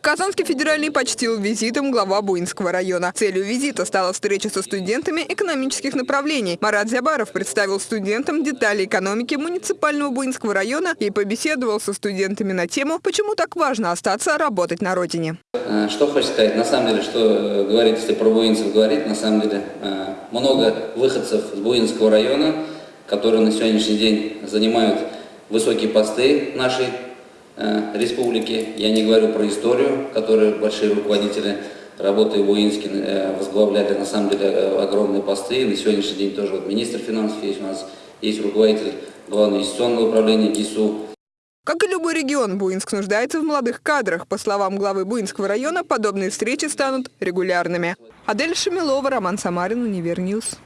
Казанский федеральный почтил визитом глава Буинского района. Целью визита стала встреча со студентами экономических направлений. Марат Зябаров представил студентам детали экономики муниципального Буинского района и побеседовал со студентами на тему, почему так важно остаться работать на родине. Э, Что хочу сказать, на самом деле, что э, говорить, если про буинцев говорить, на самом деле э, много выходцев с Буинского района, которые на сегодняшний день занимают высокие посты нашей республики. Я не говорю про историю, которые большие руководители работы в Буинске э, возглавляли на самом деле э, огромные посты. На сегодняшний день тоже вот министр финансов есть у нас, есть руководитель главного инвестиционного управления ГИСУ. Как и любой регион, Буинск нуждается в молодых кадрах. По словам главы Буинского района, подобные встречи станут регулярными. Адель Шамилова, Роман Самарин, Univer News.